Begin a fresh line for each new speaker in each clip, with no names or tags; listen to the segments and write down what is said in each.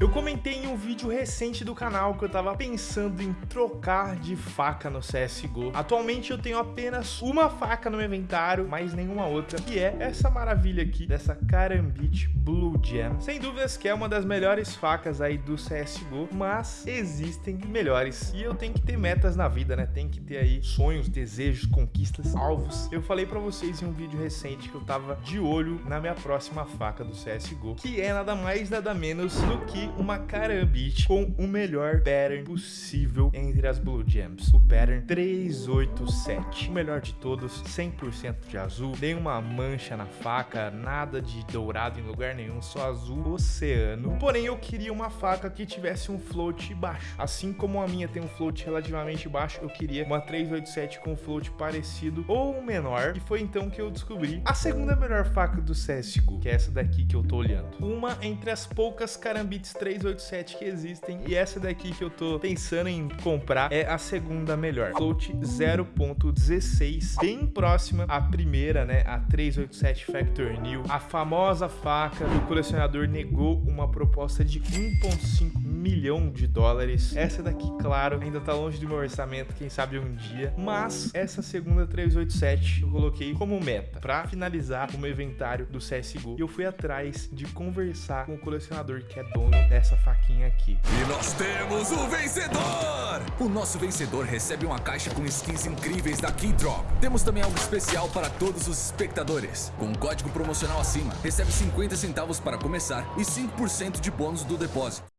Eu comentei em um vídeo recente do canal que eu tava pensando em trocar de faca no CSGO. Atualmente eu tenho apenas uma faca no meu inventário, mas nenhuma outra, que é essa maravilha aqui, dessa Karambit Blue Gem. Sem dúvidas que é uma das melhores facas aí do CSGO, mas existem melhores. E eu tenho que ter metas na vida, né? Tem que ter aí sonhos, desejos, conquistas, alvos. Eu falei pra vocês em um vídeo recente que eu tava de olho na minha próxima faca do CSGO, que é nada mais, nada menos do que uma Karambit com o melhor pattern possível entre as Blue Gems. O pattern 387. O melhor de todos, 100% de azul, nenhuma mancha na faca, nada de dourado em lugar nenhum, só azul oceano. Porém, eu queria uma faca que tivesse um float baixo. Assim como a minha tem um float relativamente baixo, eu queria uma 387 com float parecido ou menor. E foi então que eu descobri a segunda melhor faca do CSGO, que é essa daqui que eu tô olhando. Uma entre as poucas Karambits 387 que existem e essa daqui que eu tô pensando em comprar é a segunda melhor. Float 0.16, bem próxima à primeira, né, a 387 Factor New. A famosa faca do colecionador negou uma proposta de 1.5 milhão de dólares. Essa daqui, claro, ainda tá longe do meu orçamento, quem sabe um dia. Mas essa segunda 387 eu coloquei como meta para finalizar o meu inventário do CSGO. E eu fui atrás de conversar com o colecionador que é dono dessa faquinha aqui.
E nós temos o vencedor! O nosso vencedor recebe uma caixa com skins incríveis da Keydrop. Temos também algo especial para todos os espectadores. Com um código promocional acima, recebe 50 centavos para começar e 5% de bônus do depósito.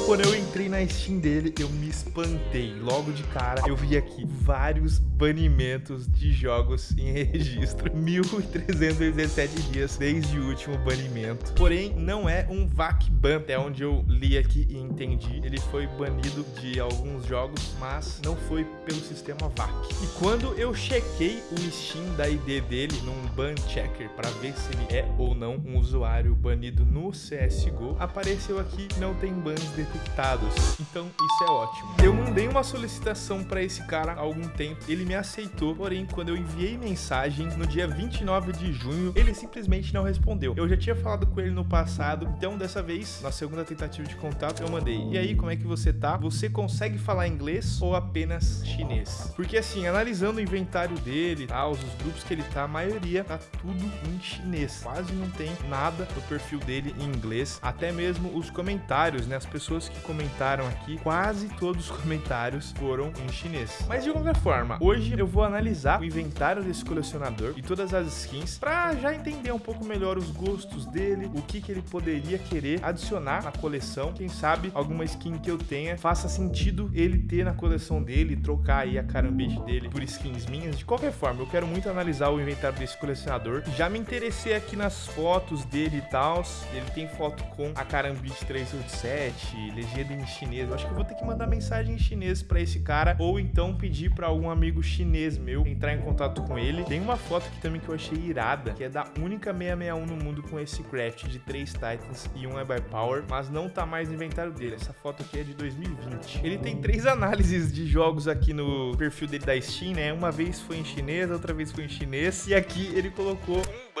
Quando eu entrei na Steam dele, eu me espantei. Logo de cara, eu vi aqui vários banimentos de jogos em registro. 1.317 dias desde o último banimento. Porém, não é um VAC ban, até onde eu li aqui e entendi. Ele foi banido de alguns jogos, mas não foi pelo sistema VAC. E quando eu chequei o Steam da ID dele num ban checker para ver se ele é ou não um usuário banido no CSGO, apareceu aqui não tem bans detectados. Então isso é ótimo. Eu mandei uma solicitação para esse cara há algum tempo, ele me aceitou, porém quando eu enviei mensagem no dia 29 de junho, ele simplesmente não respondeu. Eu já tinha falado com ele no passado, então dessa vez, na segunda tentativa de contato, eu mandei. E aí, como é que você tá? Você consegue falar inglês ou apenas chinês? Porque assim, analisando o inventário dele, tá, os grupos que ele tá, a maioria tá tudo em chinês. Quase não tem nada no perfil dele em inglês, até mesmo os comentários, né? As pessoas que comentaram aqui, quase todos os comentários foram em chinês. Mas de qualquer forma, hoje eu vou analisar o inventário desse colecionador e todas as skins para já entender um pouco melhor os gostos dele, o que, que ele poderia querer adicionar na coleção. Quem sabe alguma skin que eu tenha faça sentido ele ter na coleção dele, trocar aí a carambete dele por skins minhas. De qualquer forma, eu quero muito analisar o inventário desse colecionador. Já me interessei aqui nas fotos dele e tal. Ele tem foto com a carambite 387, legenda em chinês. Eu acho que eu vou ter que mandar mensagem em chinês para esse cara ou então pedir para algum amigo chinês meu entrar em contato com ele. Tem uma foto aqui também que eu achei irada, que é da única 661 no mundo com esse craft de 3 Titans e um é by Power, mas não tá mais no inventário dele. Essa foto aqui é de 2020. Ele tem três análises de jogos aqui no perfil dele da Steam, né? Uma vez foi em chinês, outra vez foi em chinês e aqui ele colocou um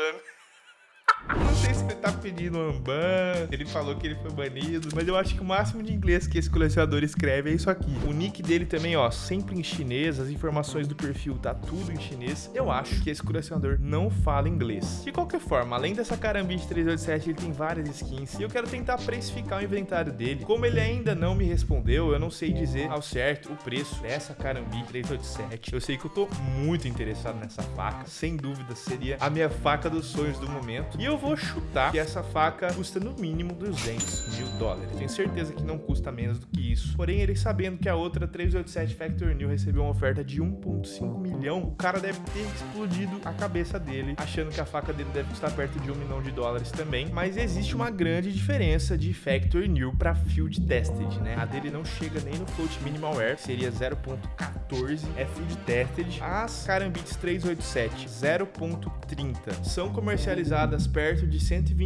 tá pedindo ban, ele falou que ele foi banido, mas eu acho que o máximo de inglês que esse colecionador escreve é isso aqui. O nick dele também, ó, sempre em chinês, as informações do perfil tá tudo em chinês. Eu acho que esse colecionador não fala inglês. De qualquer forma, além dessa Karambit 387, ele tem várias skins e eu quero tentar precificar o inventário dele. Como ele ainda não me respondeu, eu não sei dizer ao certo o preço dessa Karambit 387. Eu sei que eu tô muito interessado nessa faca, sem dúvida seria a minha faca dos sonhos do momento. E eu vou chutar que essa faca custa no mínimo 200 mil dólares. Tenho certeza que não custa menos do que isso. Porém, ele sabendo que a outra 387 Factor New recebeu uma oferta de 1.5 milhão, o cara deve ter explodido a cabeça dele, achando que a faca dele deve custar perto de um milhão de dólares também. Mas existe uma grande diferença de Factor New para Field Tested, né? A dele não chega nem no Float Minimal Air, seria 0.14, é Field Tested. As Karambits 387 0.30 são comercializadas perto de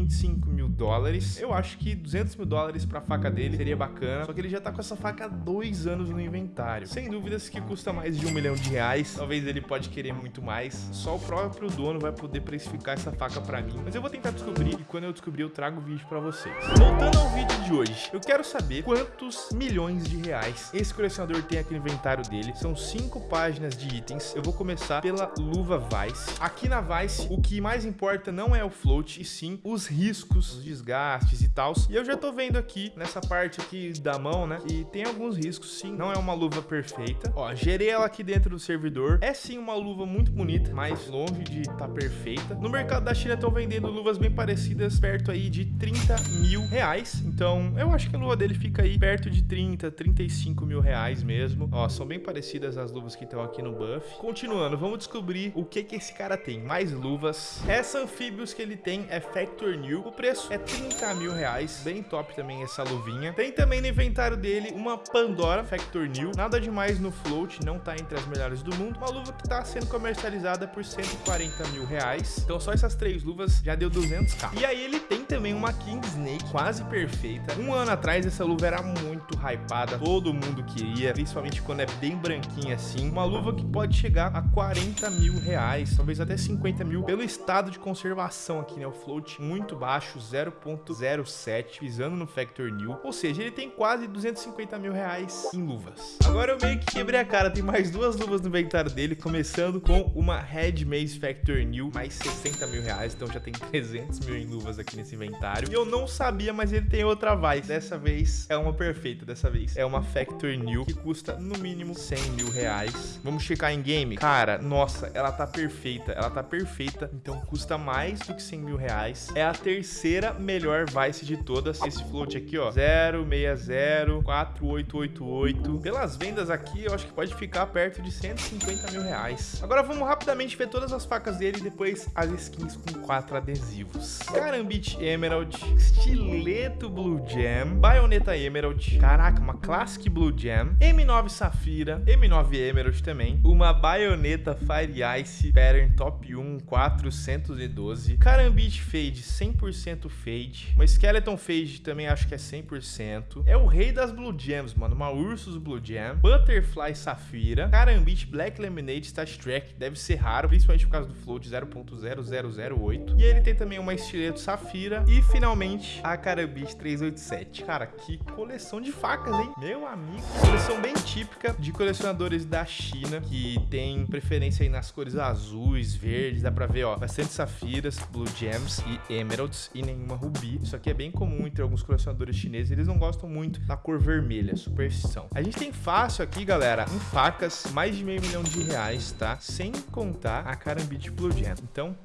125 mil dólares. Eu acho que 200 mil dólares pra faca dele, seria bacana. Só que ele já tá com essa faca há dois anos no inventário. Sem dúvidas que custa mais de um milhão de reais. Talvez ele pode querer muito mais. Só o próprio dono vai poder precificar essa faca pra mim. Mas eu vou tentar descobrir e quando eu descobrir eu trago o vídeo pra vocês. Voltando ao vídeo de hoje, eu quero saber quantos milhões de reais esse colecionador tem aqui no inventário dele. São cinco páginas de itens. Eu vou começar pela luva Vice. Aqui na Vice, o que mais importa não é o float, e sim os riscos, os desgastes e tal. E eu já tô vendo aqui, nessa parte aqui da mão, né, que tem alguns riscos, sim. Não é uma luva perfeita. Ó, gerei ela aqui dentro do servidor. É sim uma luva muito bonita, mas longe de estar tá perfeita. No mercado da China estão vendendo luvas bem parecidas, perto aí de 30 mil reais. Então, eu acho que a luva dele fica aí perto de 30, 35 mil reais mesmo. Ó, são bem parecidas as luvas que estão aqui no buff. Continuando, vamos descobrir o que que esse cara tem. Mais luvas. Essa anfíbios que ele tem é Factor New. O preço é 30 mil reais. Bem top também essa luvinha. Tem também no inventário dele uma Pandora Factor New. Nada demais no float, não tá entre as melhores do mundo. Uma luva que tá sendo comercializada por 140 mil reais. Então só essas três luvas já deu 200k. E aí ele tem também uma King Snake quase perfeita. Um ano atrás essa luva era muito hypada, todo mundo queria, principalmente quando é bem branquinha assim. Uma luva que pode chegar a 40 mil reais, talvez até 50 mil, pelo estado de conservação aqui, né? O float muito baixo, 0.07, pisando no Factor New. Ou seja, ele tem quase 250 mil reais em luvas. Agora eu meio que quebrei a cara, tem mais duas luvas no inventário dele, começando com uma Red Maze Factor New, mais 60 mil reais, então já tem 300 mil em luvas aqui nesse inventário. E eu não sabia, mas ele tem outra Vice. Dessa vez é uma perfeita, dessa vez é uma Factor New, que custa no mínimo 100 mil reais. Vamos checar em game? Cara, nossa, ela tá perfeita, ela tá perfeita, então custa mais do que 100 mil reais. É a terceira melhor Vice de todas. Esse float aqui, ó, 0604888. Pelas vendas aqui, eu acho que pode ficar perto de 150 mil reais. Agora vamos rapidamente ver todas as facas dele e depois as skins com quatro adesivos. Carambit Emerald, Estileto Blue Jam, Bayonetta Emerald, caraca, uma Classic Blue Jam, M9 Safira, M9 Emerald também, uma Bayonetta Fire Ice Pattern Top 1 412, Carambit Fade 100% Fade, uma Skeleton Fade também acho que é 100%, é o rei das Blue Gems, mano, uma Ursus Blue Gem, Butterfly Safira, Carambit Black Lemonade Stat Track, deve ser raro, principalmente por causa do float 0.0008, e ele tem também uma Estileto Safira. E finalmente a Carambit 387. Cara, que coleção de facas, hein? Meu amigo, coleção bem típica de colecionadores da China, que tem preferência aí nas cores azuis, verdes, dá pra ver, ó, bastante safiras, blue gems e emeralds e nenhuma rubi. Isso aqui é bem comum entre alguns colecionadores chineses, eles não gostam muito da cor vermelha, superstição. A gente tem fácil aqui, galera, em facas, mais de meio milhão de reais, tá? Sem contar a Carambit Blue Gem. Então,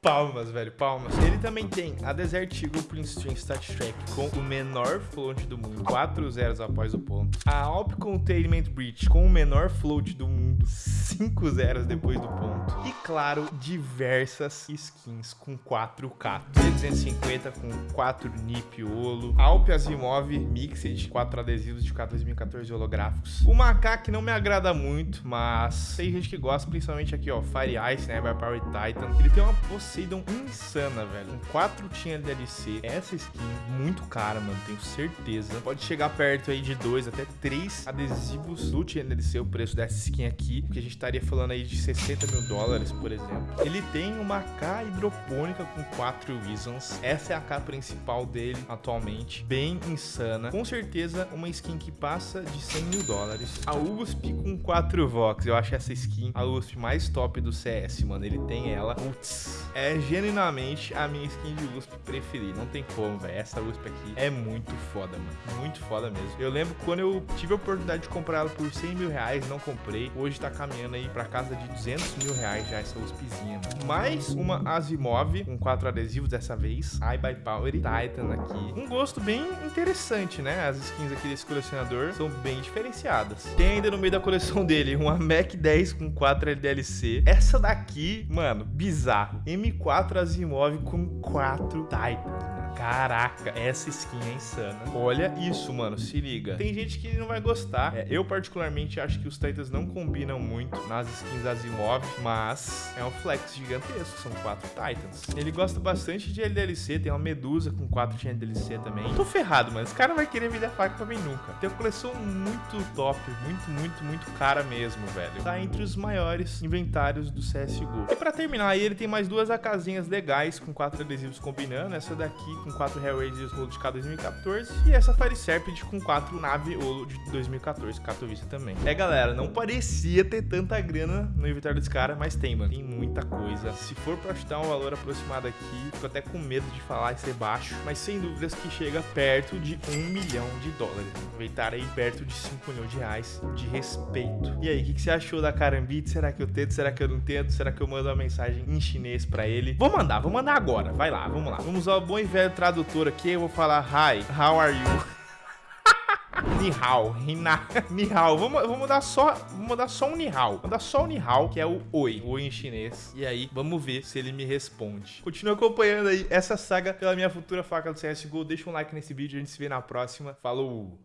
Palmas, velho, palmas. Ele também tem a Desert Eagle Prince String Stat Track com o menor float do mundo, 4 zeros após o ponto. A Alp Containment Breach com o menor float do mundo, 5 zeros depois do ponto. E claro, diversas skins com 4K. 250 com 4 NIP Olo. Alp Asimov Mixed, 4 adesivos de K 2014 holográficos. O Macaque que não me agrada muito, mas tem gente que gosta, principalmente aqui, ó, Fire Ice, né, Power Titan. Ele tem uma Poseidon insana, velho. Com 4 tinha DLC. Essa skin, muito cara, mano. Tenho certeza. Pode chegar perto aí de 2 até 3 adesivos do tinha DLC, o preço dessa skin aqui. Que a gente estaria falando aí de 60 mil dólares, por exemplo. Ele tem uma K hidropônica com 4 Reasons. Essa é a K principal dele atualmente. Bem insana. Com certeza, uma skin que passa de 100 mil dólares. A USP com 4 Vox. Eu acho essa skin a USP mais top do CS, mano. Ele tem ela. Putz, é genuinamente a minha skin de USP preferida. Não tem como, velho. Essa USP aqui é muito foda, mano. Muito foda mesmo. Eu lembro quando eu tive a oportunidade de comprar ela por 100 mil reais, não comprei. Hoje tá caminhando aí pra casa de 200 mil reais já essa USPzinha, mano. Mais uma Asimov com quatro adesivos dessa vez. I by Power Titan aqui. Um gosto bem interessante, né? As skins aqui desse colecionador são bem diferenciadas. Tem ainda no meio da coleção dele uma Mac 10 com 4 LDLC. Essa daqui, mano, bizarro. M4 Asimov com 4 Titans. Caraca, essa skin é insana. Olha isso, mano, se liga. Tem gente que não vai gostar. É, eu, particularmente, acho que os Titans não combinam muito nas skins Asimov, mas é um flex gigantesco, são quatro Titans. Ele gosta bastante de LDLC, tem uma Medusa com quatro de LDLC também. Tô ferrado, mano. Esse cara vai querer vender faca pra mim nunca. Tem uma coleção muito top, muito, muito, muito cara mesmo, velho. Tá entre os maiores inventários do CSGO. E pra terminar aí, ele tem mais duas AKzinhas legais, com quatro adesivos combinando. Essa daqui com quatro Hellraisers Roll de K 2014 e essa Fire Serpent com quatro Nave Olo de 2014, Katowice também. É, galera, não parecia ter tanta grana no inventário desse cara, mas tem, mano. Tem muita coisa. Se for pra chutar um valor aproximado aqui, fico até com medo de falar e ser baixo, mas sem dúvidas que chega perto de um milhão de dólares. Inventário aí perto de 5 milhões de reais de respeito. E aí, o que, que, você achou da Carambit? Será que eu tento? Será que eu não tento? Será que eu mando uma mensagem em chinês pra ele? Vou mandar, vou mandar agora. Vai lá, vamos lá. Vamos usar o bom e velho tradutor aqui. Eu vou falar Hi, how are you? Nihao, Hina, Nihao. Vamos, vamos dar só, vamos dar só um Nihao. Vamos dar só um Nihao, que é o Oi, Oi em chinês. E aí, vamos ver se ele me responde. Continua acompanhando aí essa saga pela minha futura faca do CSGO. Deixa um like nesse vídeo, a gente se vê na próxima. Falou!